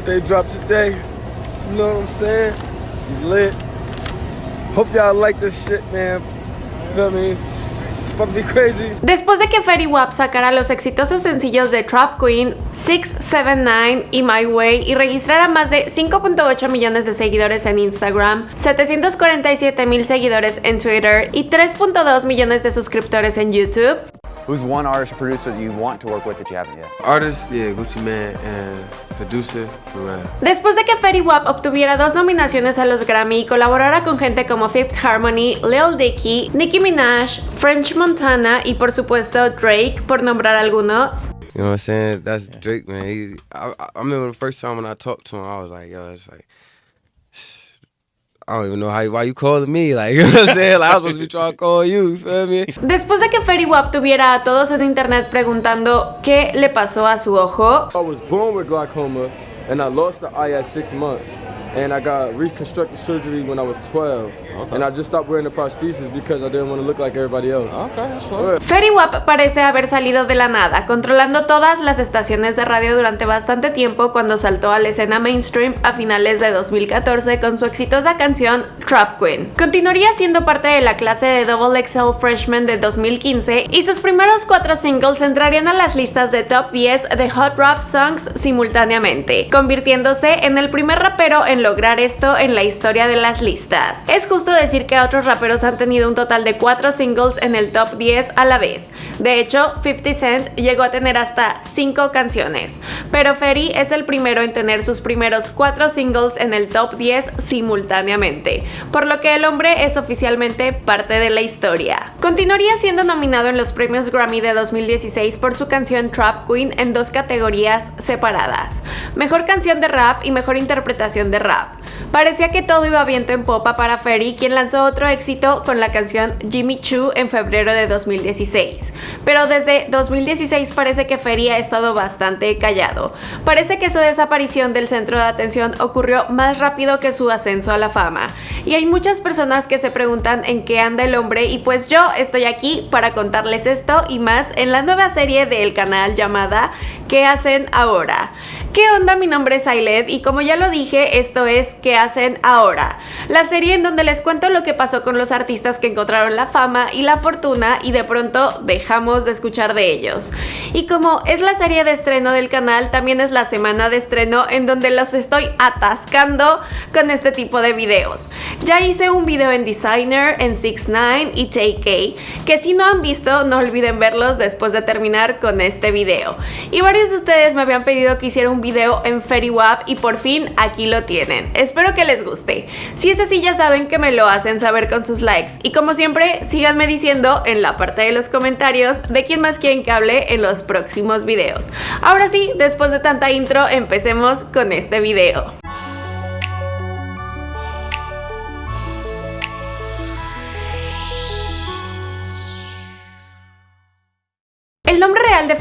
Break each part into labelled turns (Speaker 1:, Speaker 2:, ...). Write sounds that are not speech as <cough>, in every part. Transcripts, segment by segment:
Speaker 1: dropped today. You know what I'm saying? Hope y'all like this shit, man.
Speaker 2: Después de que Fetty Wap sacara los exitosos sencillos de Trap Queen, 679 y My Way y registrara más de 5.8 millones de seguidores en Instagram, 747 mil seguidores en Twitter y 3.2 millones de suscriptores en YouTube,
Speaker 3: Who's one artist or producer that you want to work with that you haven't yet?
Speaker 1: Artist, yeah, Gucci Mane and producer, Pharrell.
Speaker 2: Después de que Fetty Wap obtuviera dos nominaciones a los Grammy y colaborara con gente como Fifth Harmony, Lil Dicky, Nicki Minaj, French Montana y por supuesto Drake, por nombrar algunos.
Speaker 1: You know what I'm saying? That's Drake, man. He, I, I remember the first time when I talked to him, I was like, yo, it's like, I don't even know how, why you calling me, like, <laughs> you know what I'm saying? Like, I was supposed to be trying to call you, you feel me?
Speaker 2: Después de que Fetty Wap tuviera a todos en internet preguntando qué le pasó a su ojo,
Speaker 1: I was born with glaucoma, and I lost the eye at six months. And I got reconstructive surgery when I was 12. Okay. And I just stopped wearing the prosthesis because I didn't want to look like everybody else. Okay, that's fine.
Speaker 2: Fetty Wap parece haber salido de la nada, controlando todas las estaciones de radio durante bastante tiempo cuando saltó a la escena mainstream a finales de 2014 con su exitosa canción Trap Queen. Continuaría siendo parte de la clase de Double XL Freshman de 2015 y sus primeros cuatro singles entrarían a las listas de top 10 de Hot Rap Songs simultáneamente, convirtiéndose en el primer rapero en lograr esto en la historia de las listas. Es justo decir que otros raperos han tenido un total de 4 singles en el top 10 a la vez. De hecho, 50 Cent llegó a tener hasta 5 canciones, pero Ferry es el primero en tener sus primeros 4 singles en el top 10 simultáneamente, por lo que el hombre es oficialmente parte de la historia. Continuaría siendo nominado en los premios Grammy de 2016 por su canción Trap Queen en dos categorías separadas, mejor canción de rap y mejor interpretación de rap. Parecía que todo iba viento en popa para Ferry, quien lanzó otro éxito con la canción Jimmy Choo en febrero de 2016. Pero desde 2016 parece que Ferry ha estado bastante callado. Parece que su desaparición del centro de atención ocurrió más rápido que su ascenso a la fama. Y hay muchas personas que se preguntan en qué anda el hombre y pues yo estoy aquí para contarles esto y más en la nueva serie del canal llamada ¿Qué hacen ahora? ¿Qué onda? Mi nombre es Ailed y como ya lo dije, esto es ¿Qué hacen ahora? La serie en donde les cuento lo que pasó con los artistas que encontraron la fama y la fortuna y de pronto dejamos de escuchar de ellos. Y como es la serie de estreno del canal, también es la semana de estreno en donde los estoy atascando con este tipo de videos. Ya hice un video en Designer, en 6 9 y TK, que si no han visto no olviden verlos después de terminar con este video. Y varios de ustedes me habían pedido que hiciera un video en FairyWap y por fin aquí lo tienen. Espero que les guste. Si es así ya saben que me lo hacen saber con sus likes y como siempre síganme diciendo en la parte de los comentarios de quién más quieren que hable en los próximos videos. Ahora sí, después de tanta intro empecemos con este video.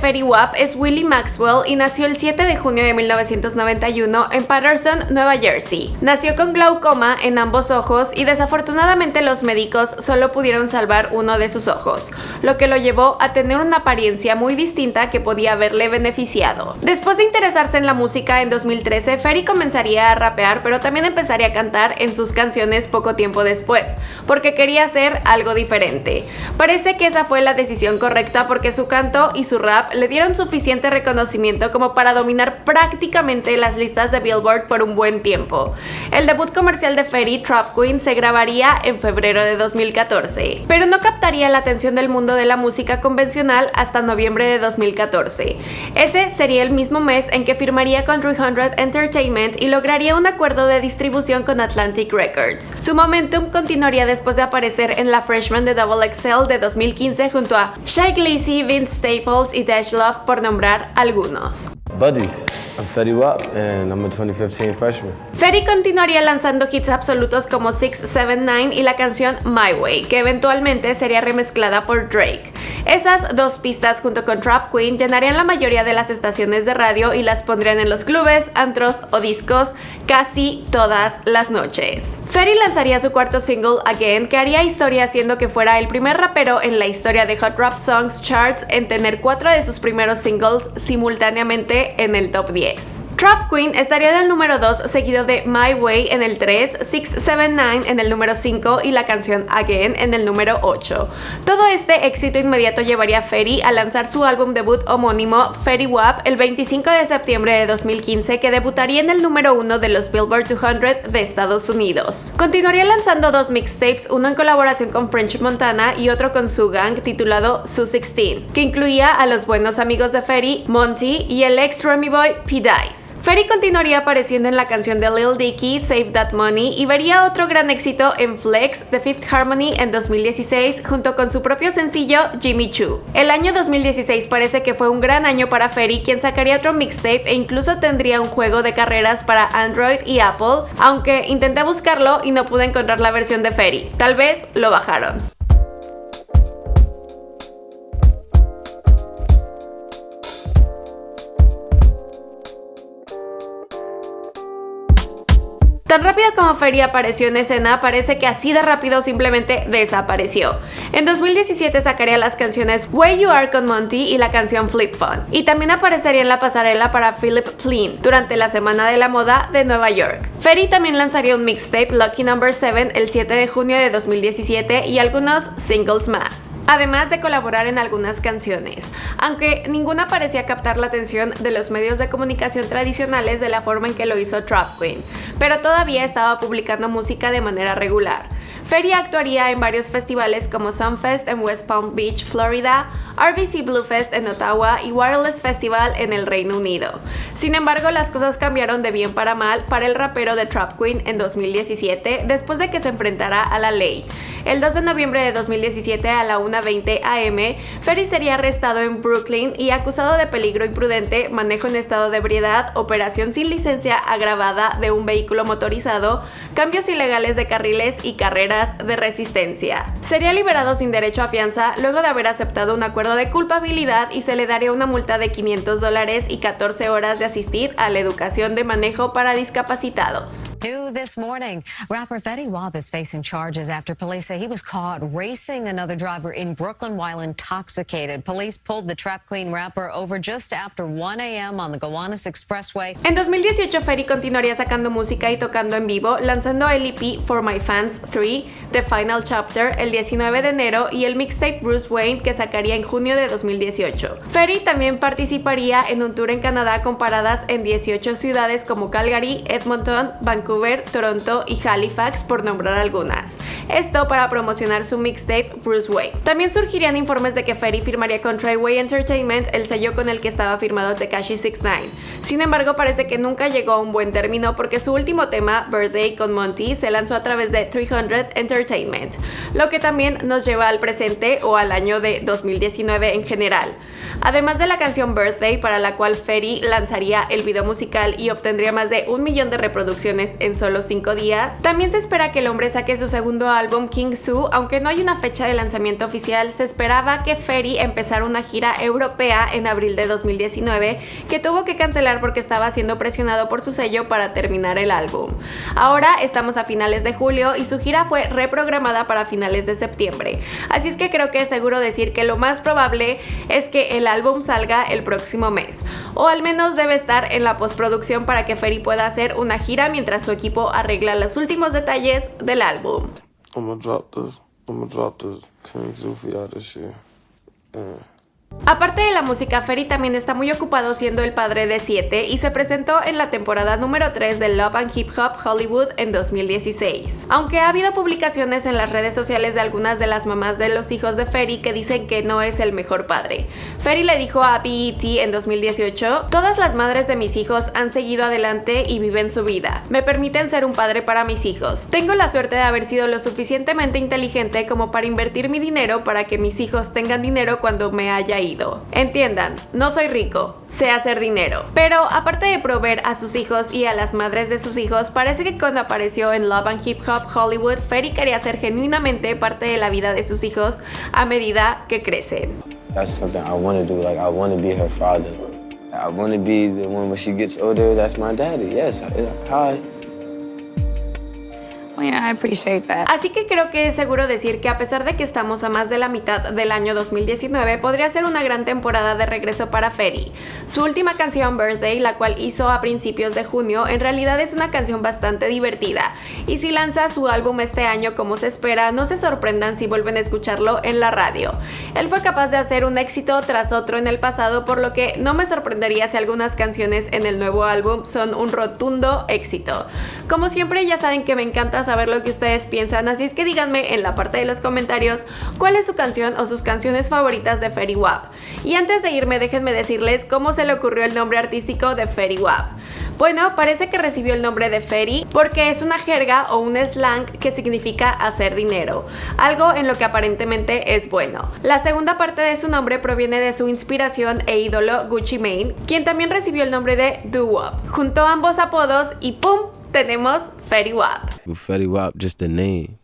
Speaker 2: Fetty Wap es Willie Maxwell y nació el 7 de junio de 1991 en Patterson, Nueva Jersey. Nació con glaucoma en ambos ojos y desafortunadamente los médicos solo pudieron salvar uno de sus ojos, lo que lo llevó a tener una apariencia muy distinta que podía haberle beneficiado. Después de interesarse en la música en 2013, Ferry comenzaría a rapear pero también empezaría a cantar en sus canciones poco tiempo después, porque quería hacer algo diferente. Parece que esa fue la decisión correcta porque su canto y su rap le dieron suficiente reconocimiento como para dominar prácticamente las listas de Billboard por un buen tiempo. El debut comercial de Ferry, Trap Queen, se grabaría en febrero de 2014, pero no captaría la atención del mundo de la música convencional hasta noviembre de 2014. Ese sería el mismo mes en que firmaría con 300 Entertainment y lograría un acuerdo de distribución con Atlantic Records. Su momentum continuaría después de aparecer en la Freshman de Double XL de 2015 junto a Shy Glizzy, Vince Staples y Love por nombrar algunos.
Speaker 1: Buddies, I'm Fetty Wap and I'm a 2015 freshman.
Speaker 2: Ferry continuaría lanzando hits absolutos como 679 y la canción My Way, que eventualmente sería remezclada por Drake. Esas dos pistas junto con Trap Queen llenarían la mayoría de las estaciones de radio y las pondrían en los clubes, antros o discos casi todas las noches. Ferry lanzaría su cuarto single Again, que haría historia haciendo que fuera el primer rapero en la historia de Hot Rap Songs Charts en tener cuatro de sus primeros singles simultáneamente en el top 10. Trap Queen estaría en el número 2, seguido de My Way en el 3, 679 en el número 5 y la canción Again en el número 8. Todo este éxito inmediato llevaría a Ferry a lanzar su álbum debut homónimo Ferry Wap el 25 de septiembre de 2015 que debutaría en el número 1 de los Billboard 200 de Estados Unidos. Continuaría lanzando dos mixtapes, uno en colaboración con French Montana y otro con su gang titulado Su 16, que incluía a los buenos amigos de Ferry, Monty y el ex Remy Boy P. Dice. Ferry continuaría apareciendo en la canción de Lil Dicky, Save That Money, y vería otro gran éxito en Flex, The Fifth Harmony en 2016, junto con su propio sencillo Jimmy Choo. El año 2016 parece que fue un gran año para Ferry, quien sacaría otro mixtape e incluso tendría un juego de carreras para Android y Apple, aunque intenté buscarlo y no pude encontrar la versión de Ferry. Tal vez lo bajaron. Tan rápido como Ferry apareció en escena, parece que así de rápido simplemente desapareció. En 2017 sacaría las canciones Where You Are con Monty y la canción Flip Phone. Y también aparecería en la pasarela para Philip Plein durante la Semana de la Moda de Nueva York. Ferry también lanzaría un mixtape Lucky Number 7 el 7 de junio de 2017 y algunos singles más además de colaborar en algunas canciones, aunque ninguna parecía captar la atención de los medios de comunicación tradicionales de la forma en que lo hizo Trap Queen, pero todavía estaba publicando música de manera regular. Feria actuaría en varios festivales como Sunfest en West Palm Beach, Florida, RBC Bluefest en Ottawa y Wireless Festival en el Reino Unido. Sin embargo, las cosas cambiaron de bien para mal para el rapero de Trap Queen en 2017 después de que se enfrentara a la ley. El 2 de noviembre de 2017 a la 1.20 am, Ferry sería arrestado en Brooklyn y acusado de peligro imprudente, manejo en estado de ebriedad, operación sin licencia agravada de un vehículo motorizado, cambios ilegales de carriles y carreras de resistencia. Sería liberado sin derecho a fianza luego de haber aceptado un acuerdo de culpabilidad y se le daría una multa de 500 dólares y 14 horas de asistir a la educación de manejo para discapacitados.
Speaker 4: this morning, rapper Fetty Wap is facing charges after police say he was caught racing another driver in Brooklyn while intoxicated. Police pulled the Trap Queen rapper over just after 1 a.m. on the Gowanus Expressway.
Speaker 2: En 2018, Ferry continuaría sacando música y tocando en vivo, lanzando el EP For My Fans 3, The Final Chapter, el 19 de enero y el mixtape Bruce Wayne que sacaría en junio de 2018. Ferry también participaría en un tour en Canadá con paradas en 18 ciudades como Calgary, Edmonton, Vancouver, Toronto y Halifax, por nombrar algunas. Esto para promocionar su mixtape Bruce Wayne. También surgirían informes de que Ferry firmaría con Treyway Entertainment, el sello con el que estaba firmado Tekashi 69. Sin embargo, parece que nunca llegó a un buen término porque su último tema, Birthday con Monty, se lanzó a través de 300 Entertainment, lo que nos lleva al presente o al año de 2019 en general. Además de la canción Birthday, para la cual Ferry lanzaría el video musical y obtendría más de un millón de reproducciones en solo 5 días, también se espera que el hombre saque su segundo álbum King Su, aunque no hay una fecha de lanzamiento oficial, se esperaba que Ferry empezara una gira europea en abril de 2019, que tuvo que cancelar porque estaba siendo presionado por su sello para terminar el álbum. Ahora estamos a finales de julio y su gira fue reprogramada para finales de septiembre, así es que creo que es seguro decir que lo más probable es que el álbum salga el próximo mes, o al menos debe estar en la postproducción para que Ferry pueda hacer una gira mientras su equipo arregla los últimos detalles del álbum. Aparte de la música, Ferry también está muy ocupado siendo el padre de 7 y se presentó en la temporada número 3 de Love and Hip Hop Hollywood en 2016. Aunque ha habido publicaciones en las redes sociales de algunas de las mamás de los hijos de Ferry que dicen que no es el mejor padre. Ferry le dijo a BET en 2018, todas las madres de mis hijos han seguido adelante y viven su vida. Me permiten ser un padre para mis hijos. Tengo la suerte de haber sido lo suficientemente inteligente como para invertir mi dinero para que mis hijos tengan dinero cuando me haya ido. Entiendan, no soy rico, sé hacer dinero. Pero aparte de proveer a sus hijos y a las madres de sus hijos, parece que cuando apareció en Love and Hip Hop Hollywood, Ferry quería ser genuinamente parte de la vida de sus hijos a medida que crecen.
Speaker 5: Yeah, I appreciate that.
Speaker 2: Así que creo que es seguro decir que a pesar de que estamos a más de la mitad del año 2019, podría ser una gran temporada de regreso para Ferry. Su última canción, Birthday, la cual hizo a principios de junio, en realidad es una canción bastante divertida. Y si lanza su álbum este año como se espera, no se sorprendan si vuelven a escucharlo en la radio. Él fue capaz de hacer un éxito tras otro en el pasado, por lo que no me sorprendería si algunas canciones en el nuevo álbum son un rotundo éxito. Como siempre, ya saben que me encanta saber lo que ustedes piensan, así es que díganme en la parte de los comentarios cuál es su canción o sus canciones favoritas de Fairy Wap. Y antes de irme, déjenme decirles cómo se le ocurrió el nombre artístico de Fairy Wap. Bueno, parece que recibió el nombre de Ferry porque es una jerga o un slang que significa hacer dinero, algo en lo que aparentemente es bueno. La segunda parte de su nombre proviene de su inspiración e ídolo Gucci Mane, quien también recibió el nombre de Doo Wop. Juntó ambos apodos y ¡pum! Tenemos Fetty Wap.
Speaker 6: Fetty Wap, just the name.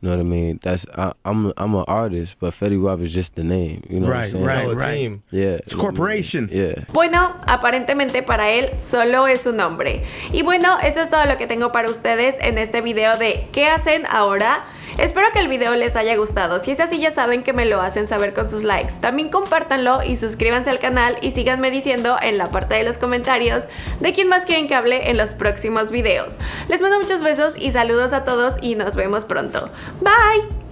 Speaker 6: You know what I mean? That's I, I'm I'm an artist, but Fetty Wap is just the name. You know
Speaker 7: Right,
Speaker 6: what I'm saying?
Speaker 7: right, right.
Speaker 6: Yeah.
Speaker 7: It's a corporation.
Speaker 6: Yeah.
Speaker 2: Bueno, aparentemente para él solo es un nombre. Y bueno, eso es todo lo que tengo para ustedes en este video de ¿qué hacen ahora? Espero que el video les haya gustado. Si es así ya saben que me lo hacen saber con sus likes. También compártanlo y suscríbanse al canal y síganme diciendo en la parte de los comentarios de quién más quieren que hable en los próximos videos. Les mando muchos besos y saludos a todos y nos vemos pronto. Bye!